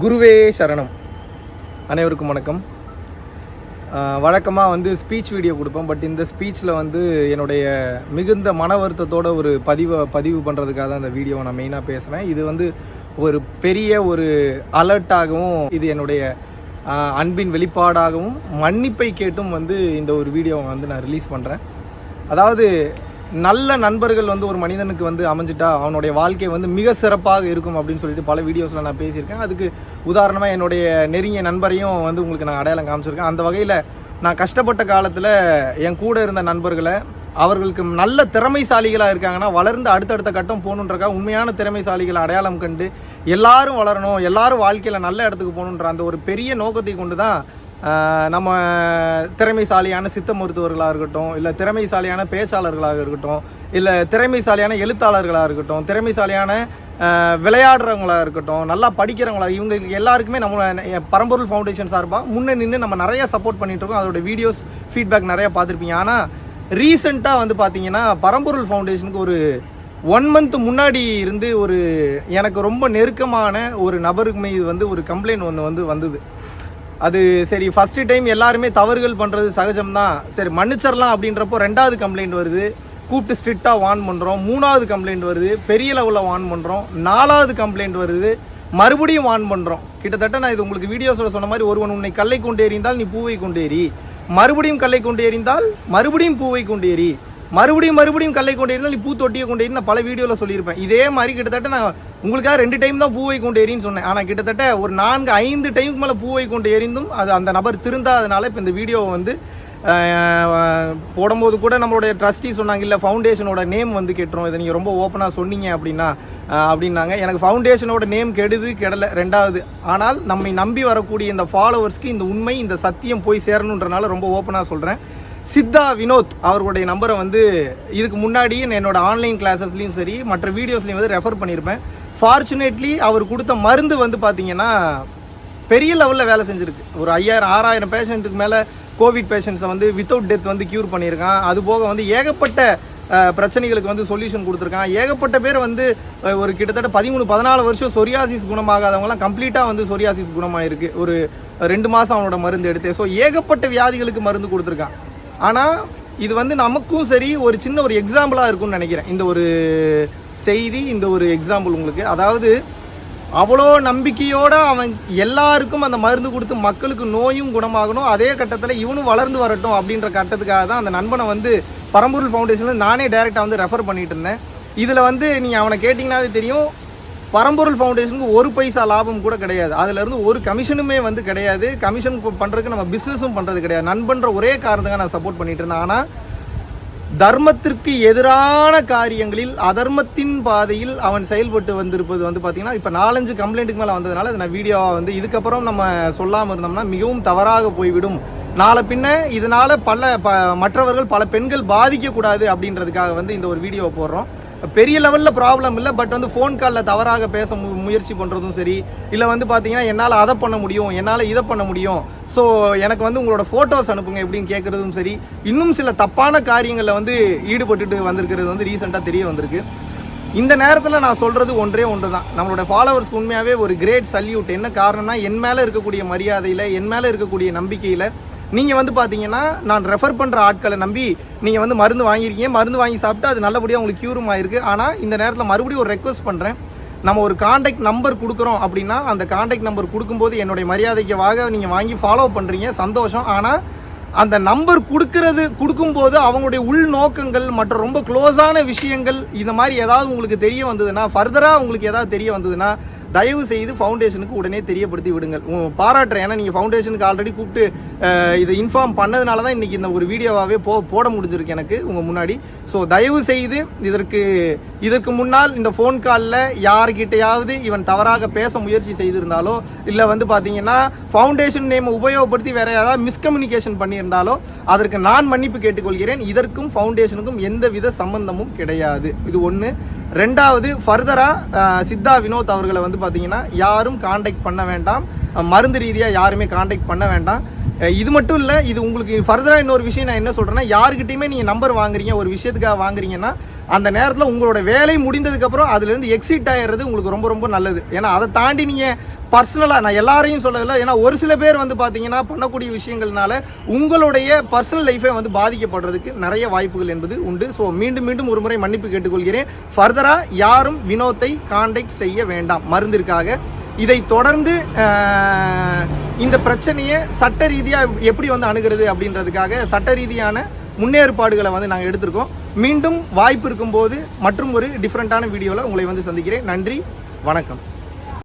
குருவே சரணம். அனைவருக்கும் வணக்கம். வழக்கமாக வந்து ஸ்பீச் வீடியோ கொடுப்பேன் பட் இந்த ஸ்பீச்சில் வந்து என்னுடைய மிகுந்த மன வருத்தத்தோட ஒரு பதிவை பதிவு பண்ணுறதுக்காக தான் இந்த வீடியோவை நான் மெயினாக பேசுகிறேன் இது வந்து ஒரு பெரிய ஒரு அலர்ட்டாகவும் இது என்னுடைய அன்பின் வெளிப்பாடாகவும் மன்னிப்பை கேட்டும் வந்து இந்த ஒரு வீடியோவை வந்து நான் ரிலீஸ் பண்ணுறேன் அதாவது நல்ல நண்பர்கள் வந்து ஒரு மனிதனுக்கு வந்து அமைஞ்சிட்டா அவனுடைய வாழ்க்கை வந்து மிக சிறப்பாக இருக்கும் அப்படின்னு சொல்லிட்டு பல வீடியோஸில் நான் பேசியிருக்கேன். அதுக்கு உதாரணமாக என்னுடைய நெருங்கிய நண்பரையும் வந்து உங்களுக்கு நான் அடையாளம் காமிச்சிருக்கேன். அந்த வகையில் நான் கஷ்டப்பட்ட காலத்தில் என் கூட இருந்த நண்பர்களை அவர்களுக்கு நல்ல திறமைசாலிகளாக இருக்காங்கன்னா வளர்ந்து அடுத்தடுத்த கட்டம் போகணுன்றக்கா உண்மையான திறமைசாலிகளை அடையாளம் கண்டு எல்லாரும் வளரணும் எல்லாரும் வாழ்க்கையில் நல்ல இடத்துக்கு போகணுன்ற அந்த ஒரு பெரிய நோக்கத்தை கொண்டு தான் நம்ம திறமைசாலியான சித்த மருத்துவர்களாக இருக்கட்டும் இல்லை திறமைசாலியான பேச்சாளர்களாக இருக்கட்டும் இல்லை திறமைசாலியான எழுத்தாளர்களாக இருக்கட்டும் திறமைசாலியான விளையாடுறவங்களாக இருக்கட்டும் நல்லா படிக்கிறவங்களா இவங்களுக்கு எல்லாருக்குமே நம்ம பரம்பொருள் ஃபவுண்டேஷன் சார்பாக முன்னே நின்று நம்ம நிறைய சப்போர்ட் பண்ணிகிட்ருக்கோம் இருக்கோம். அதோட வீடியோஸ் ஃபீட்பேக் நிறையா பார்த்துருப்பீங்க. ஆனால் ரீசெண்டாக வந்து பார்த்தீங்கன்னா பரம்பொருள் ஃபவுண்டேஷனுக்கு ஒரு ஒன் மந்த் முன்னாடி இருந்து ஒரு எனக்கு ரொம்ப நெருக்கமான ஒரு நபருக்கு மீது வந்து ஒரு கம்ப்ளைண்ட் ஒன்று வந்து வந்தது. அது சரி ஃபர்ஸ்ட் டைம் எல்லாருமே தவறுகள் பண்ணுறது சகஜம்தான். சரி மன்னிச்சிடலாம் அப்படின்றப்போ ரெண்டாவது கம்ப்ளைண்ட் வருது. கூப்பிட்டு ஸ்ட்ரிக்டாக வார்ன் பண்ணுறோம் மூணாவது கம்ப்ளைண்ட் வருது. பெரிய லெவலில் வார்ன் பண்ணுறோம் நாலாவது கம்ப்ளைண்ட் வருது. மறுபடியும் வார்ன் பண்ணுறோம் கிட்டத்தட்ட நான் இது உங்களுக்கு வீடியோஸில் சொன்ன மாதிரி ஒருவன் உன்னை கல்லை கொண்டு எறிந்தால் நீ பூவை கொண்டு எறி. மறுபடியும் கல்லை கொண்டு எறிந்தால் மறுபடியும் பூவை கொண்டு ஏறி மறுபடியும் மறுபடியும் கல்லை கொண்டு எறிந்தால் நீ பூ தொட்டியை கொண்டு ஏறி நான் பல வீடியோவில் சொல்லியிருப்பேன். இதே மாதிரி கிட்டத்தட்ட நான் உங்களுக்காக ரெண்டு டைம் தான் பூவை கொண்டு ஏறின்னு சொன்னேன். ஆனால் கிட்டத்தட்ட ஒரு நான்கு ஐந்து டைமுக்கு மேலே பூவை கொண்டு எரிந்தும் அது அந்த நபர் திருந்தாதனால இப்போ இந்த வீடியோவை வந்து போடும்போது கூட நம்மளுடைய ட்ரஸ்டி சொன்னாங்க இல்லை ஃபவுண்டேஷனோட நேம் வந்து கெட்டுரும். இதை நீங்கள் ரொம்ப ஓப்பனாக சொன்னீங்க அப்படின்னா அப்படின்னாங்க. எனக்கு ஃபவுண்டேஷனோட நேம் கெடுது கெடலை ரெண்டாவது. ஆனால் நம்மை நம்பி வரக்கூடிய இந்த ஃபாலோவர்ஸ்க்கு இந்த உண்மை இந்த சத்தியம் போய் சேரணுன்றனால ரொம்ப ஓப்பனாக சொல்கிறேன் சித்தா வினோத் அவர்களுடைய நம்பரை வந்து இதுக்கு முன்னாடி என்னோட ஆன்லைன் கிளாஸஸ்லையும் சரி மற்ற வீடியோஸ்லையும் வந்து ரெஃபர் பண்ணியிருப்பேன் ஃபார்ச்சுனேட்லி அவர் கொடுத்த மருந்து வந்து பார்த்தீங்கன்னா பெரிய லெவலில் வேலை செஞ்சுருக்கு. ஒரு ஐயாயிரம் ஆறாயிரம் பேஷண்ட்டுக்கு மேலே கோவிட் பேஷண்ட்ஸை வந்து வித்தவுட் டெத் வந்து க்யூர் பண்ணியிருக்கான். அது போக வந்து ஏகப்பட்ட பிரச்சனைகளுக்கு வந்து சொல்யூஷன் கொடுத்துருக்கான். ஏகப்பட்ட பேர் வந்து ஒரு கிட்டத்தட்ட பதிமூணு பதினாலு வருஷம் சொரியாசிஸ் குணமாகாதவங்கலாம் கம்ப்ளீட்டாக வந்து சொரியாசிஸ் குணமாயிருக்கு. ஒரு ரெண்டு மாதம் அவனோட மருந்து எடுத்து. ஸோ ஏகப்பட்ட வியாதிகளுக்கு மருந்து கொடுத்துருக்கான். ஆனால் இது வந்து நமக்கும் சரி ஒரு சின்ன ஒரு எக்ஸாம்பிளாக இருக்கும்னு நினைக்கிறேன். இந்த ஒரு செய்தி இந்த ஒரு எக்ஸாம்பிள் உங்களுக்கு. அதாவது அவ்வளோ நம்பிக்கையோடு அவன் எல்லாருக்கும் அந்த மருந்து கொடுத்து மக்களுக்கு நோயும் குணமாகணும். அதே கட்டத்தில் இவனும் வளர்ந்து வரட்டும் அப்படின்ற கட்டத்துக்காக தான் அந்த நண்பனை வந்து பரம்பூர் ஃபவுண்டேஷனில் நானே டைரெக்டாக வந்து ரெஃபர் பண்ணிட்டு இருந்தேன். இதில் வந்து நீங்கள் அவனை கேட்டிங்கனாவே தெரியும். பரம்பொருள் ஃபவுண்டேஷனுக்கு ஒரு பைசா லாபம் கூட கிடையாது. அதுலேருந்து ஒரு கமிஷனுமே வந்து கிடையாது. கமிஷன் பண்ணுறதுக்கு நம்ம பிஸ்னஸும் பண்ணுறது கிடையாது. நண்பன்ற ஒரே காரணத்துக்காக நான் சப்போர்ட் பண்ணிட்டு இருந்தேன். ஆனால் தர்மத்திற்கு எதிரான காரியங்களில் அதர்மத்தின் பாதையில் அவன் செயல்பட்டு வந்திருப்பது வந்து பார்த்தீங்கன்னா இப்போ நாலஞ்சு கம்ப்ளைண்ட்டுக்கு மேலே வந்ததுனால அதை நான் வீடியோவாக வந்து இதுக்கப்புறம் நம்ம சொல்லாமல் இருந்தோம்னா மிகவும் தவறாக போய்விடும். நாளை பின்ன இதனால் பல ப மற்றவர்கள் பல பெண்கள் பாதிக்கக்கூடாது அப்படின்றதுக்காக வந்து இந்த ஒரு வீடியோவை போடுறோம். பெரிய லெவலில் ப்ராப்ளம் இல்லை பட் வந்து ஃபோன் காலில் தவறாக பேச மு- முயற்சி பண்ணுறதும் சரி. இல்லை வந்து பார்த்தீங்கன்னா என்னால் அதை பண்ண முடியும் என்னால் இதை பண்ண முடியும். ஸோ எனக்கு வந்து உங்களோட ஃபோட்டோஸ் அனுப்புங்க எப்படின்னு கேட்குறதும் சரி. இன்னும் சில தப்பான காரியங்களில் வந்து ஈடுபட்டுட்டு வந்திருக்கிறது வந்து ரீசெண்டாக தெரிய வந்திருக்கு. இந்த நேரத்தில் நான் சொல்கிறது ஒன்றே ஒன்று தான் நம்மளோட ஃபாலோவர்ஸ் உண்மையாகவே ஒரு கிரேட் சல்யூட் என்ன காரணம்னா என் மேலே இருக்கக்கூடிய மரியாதையில் என் மேலே இருக்கக்கூடிய நம்பிக்கையில் நீங்கள் வந்து பார்த்தீங்கன்னா நான் ரெஃபர் பண்ணுற ஆட்களை நம்பி நீங்கள் வந்து மருந்து வாங்கியிருக்கீங்க. மருந்து வாங்கி சாப்பிட்டு அது நல்லபடியாக உங்களுக்கு க்யூரும் ஆயிருக்கு. ஆனால் இந்த நேரத்தில் மறுபடியும் ஒரு ரெக்வஸ்ட் பண்ணுறேன் நம்ம ஒரு காண்டாக்ட் நம்பர் கொடுக்குறோம் அப்படின்னா அந்த காண்டாக்ட் நம்பர் கொடுக்கும்போது என்னுடைய மரியாதைக்கு வாக நீங்கள் வாங்கி ஃபாலோ பண்ணுறீங்க சந்தோஷம். ஆனால் அந்த நம்பர் கொடுக்கறது கொடுக்கும்போது அவங்களுடைய உள் நோக்கங்கள் மற்ற ரொம்ப க்ளோஸான விஷயங்கள் இந்த மாதிரி ஏதாவது உங்களுக்கு தெரிய வந்ததுன்னா ஃபர்தராக உங்களுக்கு ஏதாவது தெரிய வந்ததுன்னா தயவு செய்து ஃபவுண்டேஷனுக்கு உடனே தெரியப்படுத்தி விடுங்கள். பாராட்டுறேன். ஏன்னா நீங்கள் ஃபவுண்டேஷனுக்கு ஆல்ரெடி கூப்பிட்டு இதை இன்ஃபார்ம் பண்ணதுனால தான் இன்றைக்கி இந்த ஒரு வீடியோவாகவே போ போட முடிஞ்சிருக்கு எனக்கு உங்கள் முன்னாடி. ஸோ தயவு செய்து இதற்கு இதற்கு முன்னால் இந்த ஃபோன் காலில் யார்கிட்டையாவது இவன் தவறாக பேச முயற்சி செய்திருந்தாலோ இல்லை வந்து பார்த்தீங்கன்னா ஃபவுண்டேஷன் நேம் உபயோகப்படுத்தி வேற ஏதாவது மிஸ்கம்யூனிகேஷன் பண்ணியிருந்தாலோ அதற்கு நான் மன்னிப்பு கேட்டுக்கொள்கிறேன். இதற்கும் ஃபவுண்டேஷனுக்கும் எந்தவித சம்பந்தமும் கிடையாது. இது ஒன்று ரெண்டாவது ஃபர்தராக சித்தா வினோத் அவர்களை வந்து பார்த்தீங்கன்னா யாரும் காண்டாக்ட் பண்ண வேண்டாம். மருந்து ரீதியாக யாருமே காண்டாக்ட் பண்ண வேண்டாம். இது மட்டும் இல்லை இது உங்களுக்கு ஃபர்தராக இன்னொரு விஷயம் நான் என்ன சொல்கிறேன்னா யாருக்கிட்டையுமே நீங்கள் நம்பர் வாங்குறீங்க ஒரு விஷயத்துக்காக வாங்குறீங்கன்னா அந்த நேரத்தில் உங்களோட வேலை முடிந்ததுக்கப்புறம் அதுலேருந்து எக்ஸிட் ஆகிடுறது உங்களுக்கு ரொம்ப ரொம்ப நல்லது. ஏன்னா அதை தாண்டி நீங்கள் பர்சனலாக நான் எல்லாரையும் சொல்லவில்லை ஏன்னா ஒரு சில பேர் வந்து பார்த்தீங்கன்னா பண்ணக்கூடிய விஷயங்கள்னால உங்களுடைய பர்சனல் லைஃபை வந்து பாதிக்கப்படுறதுக்கு நிறைய வாய்ப்புகள் என்பது உண்டு. ஸோ மீண்டும் மீண்டும் ஒரு முறை மன்னிப்பு கேட்டுக்கொள்கிறேன். ஃபர்தராக யாரும் வினோத்தை காண்டாக்ட் செய்ய வேண்டாம். மருந்திற்காக இதை தொடர்ந்து இந்த பிரச்சனையை சட்ட ரீதியாக எப்படி வந்து அணுகிறது அப்படின்றதுக்காக சட்ட ரீதியான முன்னேற்பாடுகளை வந்து நாங்கள் எடுத்திருக்கோம். மீண்டும் வாய்ப்பு இருக்கும்போது மற்றும் ஒரு டிஃப்ரெண்ட்டான வீடியோவில் உங்களை வந்து சந்திக்கிறேன். நன்றி வணக்கம்.